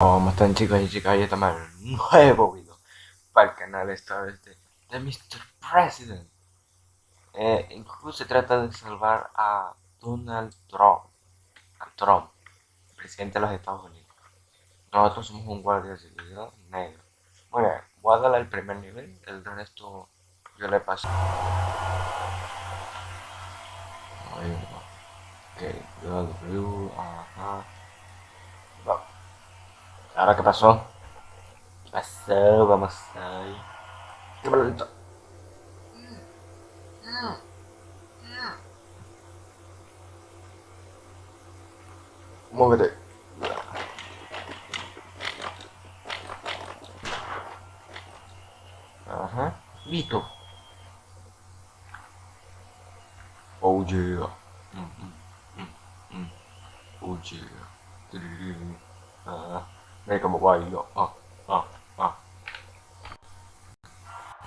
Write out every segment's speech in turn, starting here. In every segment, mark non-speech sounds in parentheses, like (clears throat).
¿Cómo están chicos y chicas? Hoy estamos un nuevo video para el canal esta vez de, Mr. President. Eh, Incluso se trata de salvar a Donald Trump A Trump, presidente de los Estados Unidos. Nosotros somos un guardia de seguridad negro. Bien, voy a darle el primer nivel, el resto yo le paso. Ahí va. Ok, W, ajá ¿Ahora qué pasó? ¿Qué pasó? Vamos ahí. ¡Qué lento! Muévete. Ajá. Listo. Oh yeah. Mm, mm, mm, mm. Oh yeah. Mira cómo bailo. Ah, ah, ah.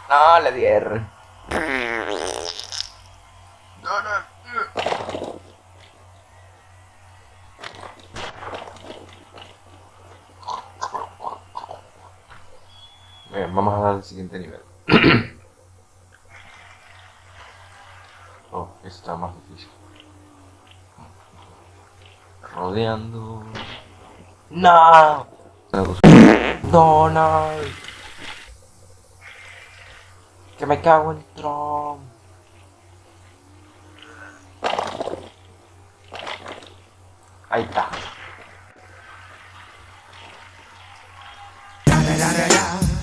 No, le di R. No, no. Bien, vamos a dar el siguiente nivel. (coughs) oh, este está más difícil. Rodeando. No. Donald. Que me cago en Trump. Ahí está.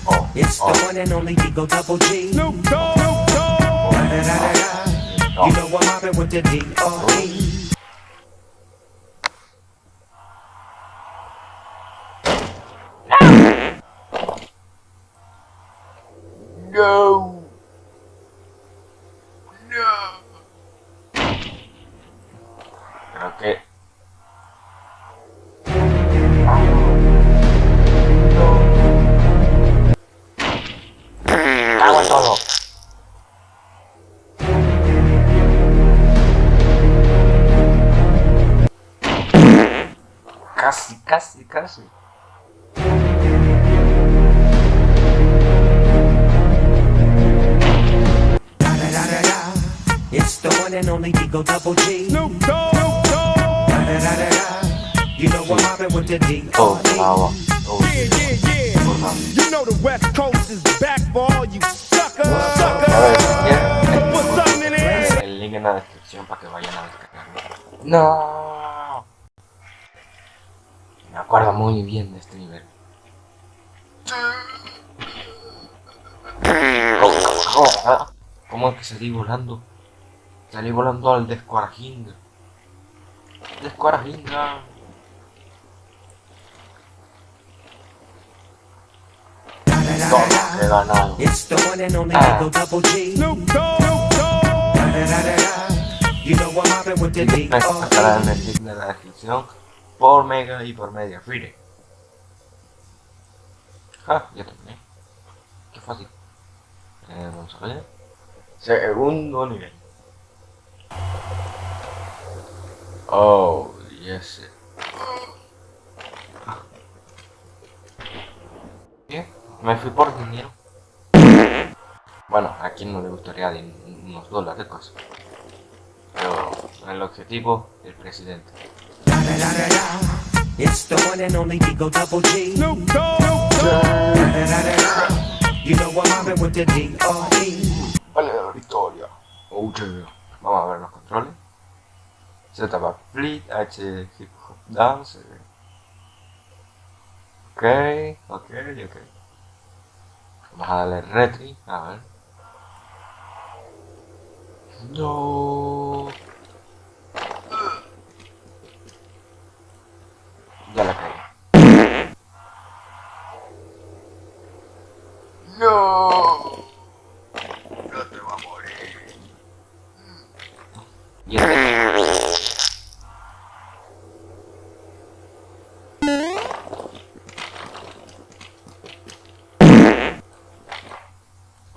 Oh, it's oh. the one and only Digo Double G. Snoop Dogg. You know what happened with the D.O.E. Creo que... Hago todo. Casi, casi, casi. one and only Digo Double G. Snoop Dogg. Oh, wow. Oh, yeah, yeah, yeah. You know the West Coast is back for all you suckers. Something in there. El link en la descripción para que vayan a descargarlo. No. Me acuerdo muy bien de este nivel. ¿Cómo es que salí volando? Salí volando al Descuarajinga. Descuarajinga. Toma, he ganado. It's the one and only ah. Double G. Snoop Dogg. You know what happened with the D. Estará en el link de la descripción por Mega y por Media Free. Ah, ya terminé. Qué fácil. Eh, vamos a ver. Segundo nivel. Oh, yes. Bien, me fui por dinero. Bueno, a quien no le gustaría unos dólares cosas. Pero el objetivo, el presidente. It's the one and only Digo Double G. Snoop Dogg. You know what happened with the D.O.E. Vale la victoria. Oh yeah. Vamos a ver los controles. Z va Fleet, H Hip Hop Dance. Ok, ok, ok. Vamos a darle retri, a ver. No.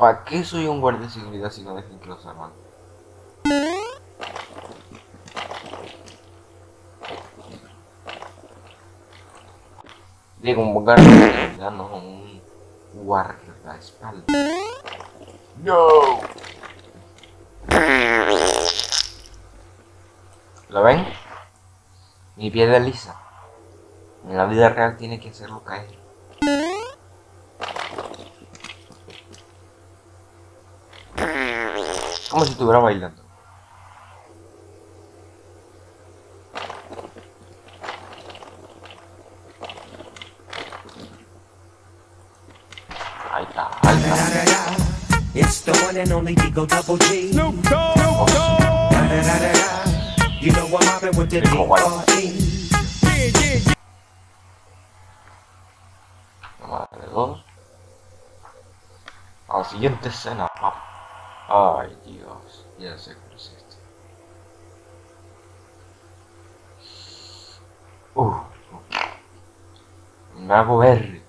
¿Para qué soy un guardia de seguridad si no dejen que los arman? Digo, un guardaespaldas, no un guardaespaldas. No. ¿Lo ven? Mi piel es lisa. En la vida real tiene que hacerlo caer. Como si estuviera bailando. Ahí está, ahí está. It's the one and only Digo Double G. Snoop Dogg, Snoop Dogg. You know I'm mobbing with the. D.R.E. Yeah, yeah, yeah. Toma de dos. A la siguiente escena. Ay, Dios. Ya sé cuál es este. Uh. Me hago verde.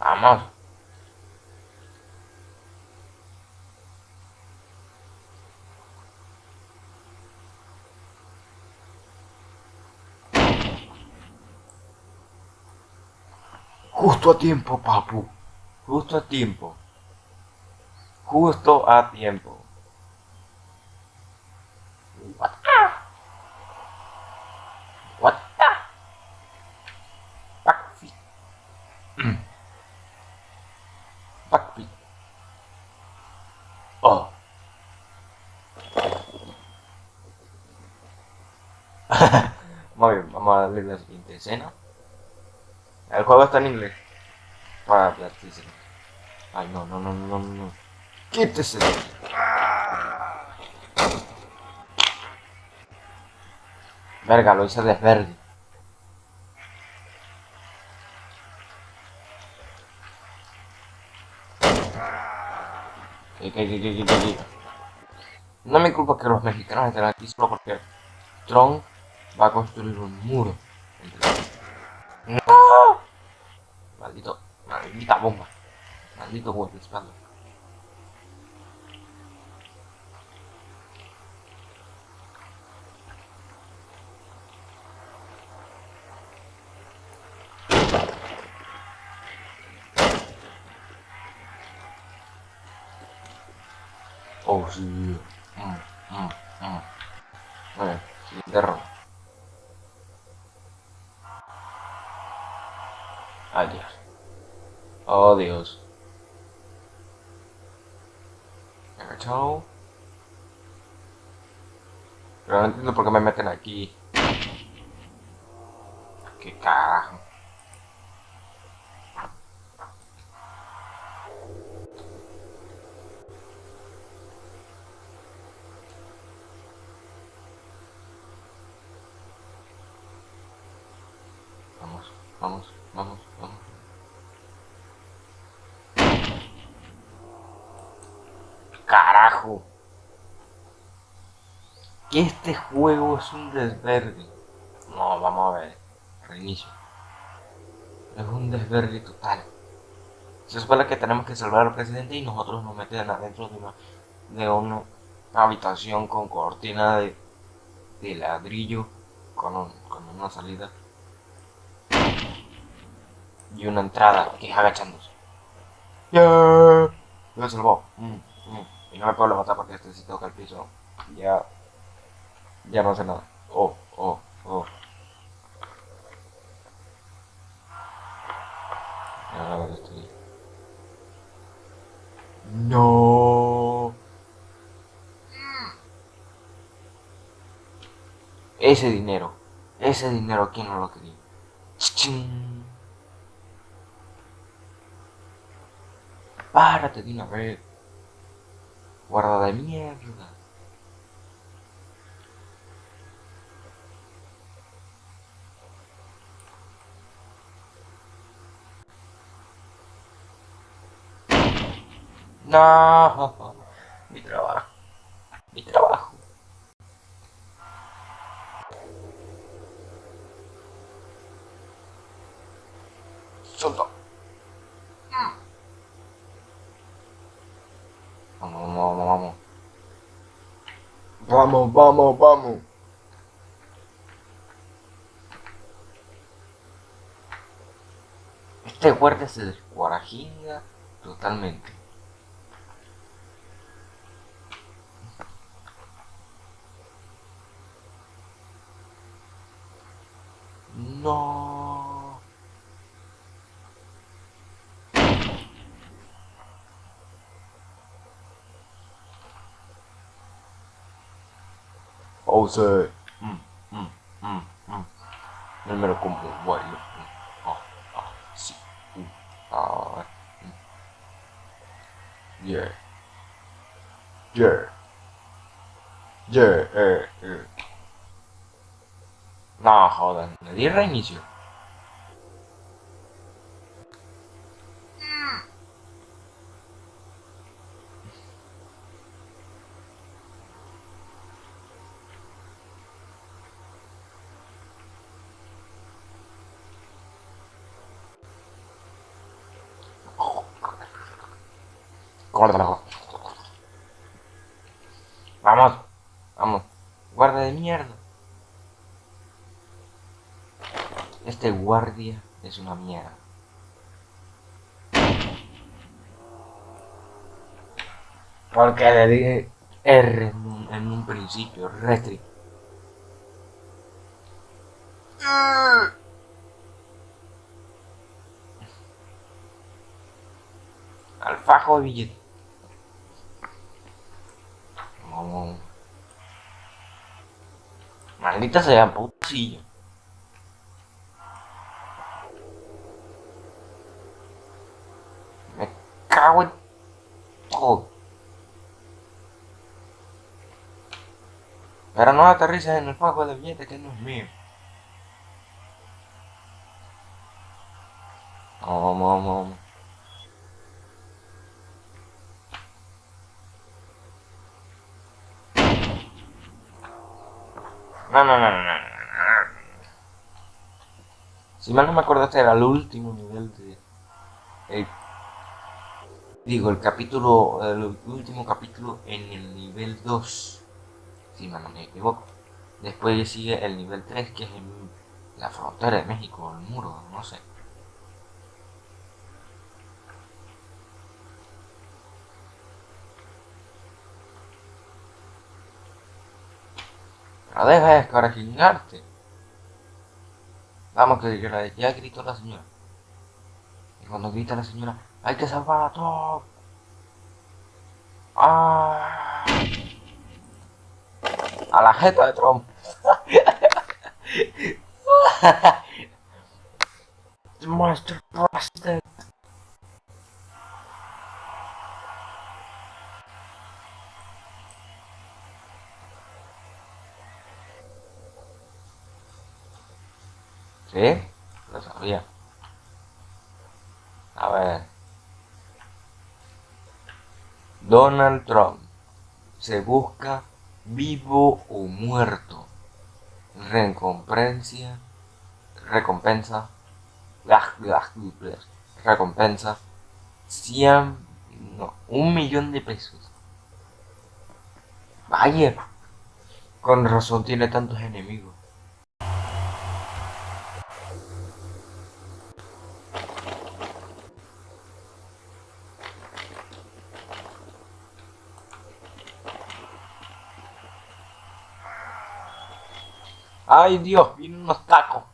Vamos. Justo a tiempo, papu. Justo a tiempo. Justo a tiempo. What? What? Backflip. (clears throat) Backflip. Oh. (laughs) Muy bien, vamos a darle la siguiente escena. El juego está en inglés. Para PlayStation. Ay, no, no, no, no, no, no. Quítese. Verga, lo hice desverde. No me culpa que los mexicanos estén aquí solo porque Trump va a construir un muro. ¡No! Maldito, maldita bomba. Maldito guardaespaldas. Oh, sí. Mm, mm, mm. Muy bien, ¿Qué carajo? Vamos, vamos, vamos, vamos. Carajo. Que este juego es un desverde. No, vamos a ver. Reinicio. Es un desverde total. Se supone que tenemos que salvar al presidente y nosotros nos meten adentro de una, de una habitación con cortina de, de ladrillo con, con una salida y una entrada que es agachándose. ¡Ya! Me salvó. Mm, mm. Y no me puedo levantar porque este sí toca el piso. Ya. Ya no sé nada. Oh, oh, oh. A ver, estoy. No. Ese dinero. Ese dinero, ¿quién no lo quería? Chichín. Párate de una vez. Guarda de mierda. No. (laughs) Mi trabajo. Mi trabajo. Suelta. Vamos, vamos, vamos. Vamos, vamos, vamos. Este guardia se descuarajinga totalmente. No. Oh, Pause. Mm, mm, mm, mm. No me lo como bueno. Ah, ah, sí. Mm, ah, mm. Yeah. Yeah. Yeah, eh, eh. No, jodan. Le di reinicio. Este guardia es una mierda. Porque le dije R en un, en un principio, retri. Al fajo de billete. Vamos. Maldita sea putillo. Cago en todo. Pero no aterrices en el fajo de billete que no es mío. Vamos, vamos. No, no, no, no, no. Si mal no me acuerdo, este era el último nivel de. el- digo, el capítulo. El último capítulo en el nivel 2. Si no me equivoco. Después sigue el nivel 3, que es en la frontera de México, el muro, no sé. Pero deja de escarajingarte. Vamos, que ya gritó la señora. Y cuando grita la señora, hay que salvar a todos. ¡Ah! A la jeta de Trump. (laughs) Mr. President. ¿Sí? Lo sabía. A ver. Donald Trump se busca vivo o muerto. Recompensa. Recompensa. Recompensa. 100. No, un millón de pesos. Vaya. Con razón tiene tantos enemigos. Ay Dios, vienen unos tacos.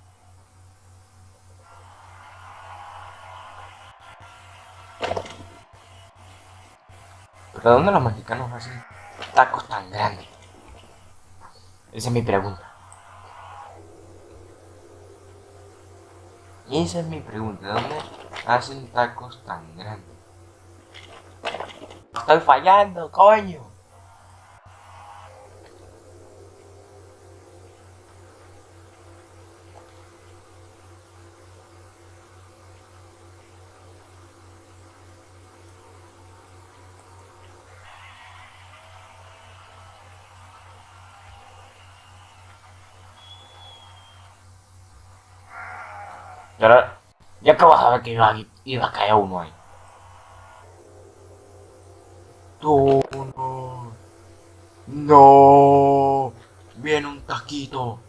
¿Pero de dónde los mexicanos hacen tacos tan grandes? Esa es mi pregunta. Esa es mi pregunta. ¿De dónde hacen tacos tan grandes? Estoy fallando, coño. Pero ya acabas de ver que iba, a- iba a caer uno ahí. taquito. No. No. Viene un taquito.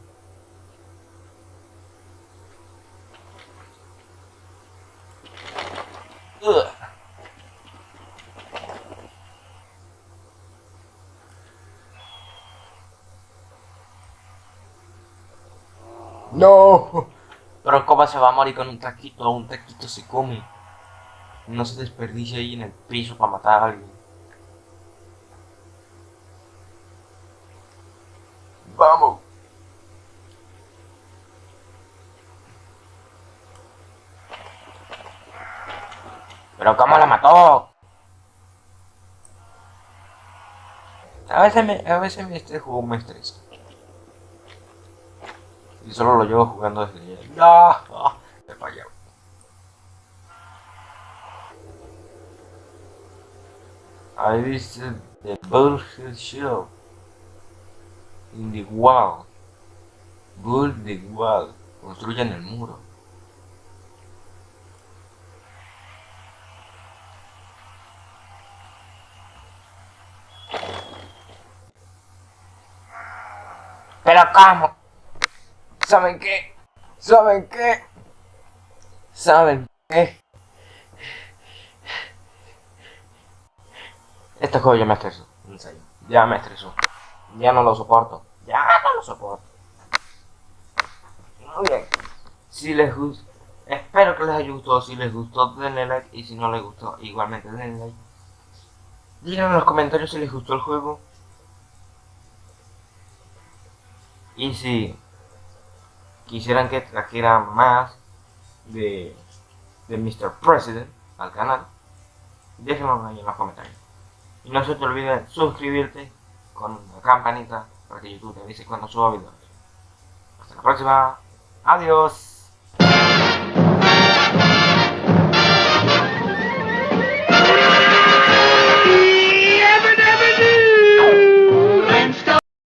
Ugh. No. Pero ¿cómo se va a morir con un taquito? Un taquito se come. No se desperdicia ahí en el piso para matar a alguien. Vamos. Pero ¿cómo la mató? A veces me, a veces me este juego me estresa. Y solo lo llevo jugando desde ayer. ¡Ah! ¡Ah! Me falló. I visited the Bullhead Show in the wall. Build the wall. Construyan el muro. Pero ¿cómo? ¿Saben qué? ¿Saben qué? ¿Saben qué? Este juego ya me estresó, en serio. Ya me estresó. Ya no lo soporto. Ya no lo soporto. Muy bien. Si les gustó, espero que les haya gustado. Si les gustó, denle like. Y si no les gustó, igualmente denle like. Díganme en los comentarios si les gustó el juego. Y si quisieran que trajera más de, de Mr. President al canal, déjenlo ahí en los comentarios. Y no se te olvide suscribirte con la campanita para que YouTube te avise cuando suba videos. Hasta la próxima. Adiós.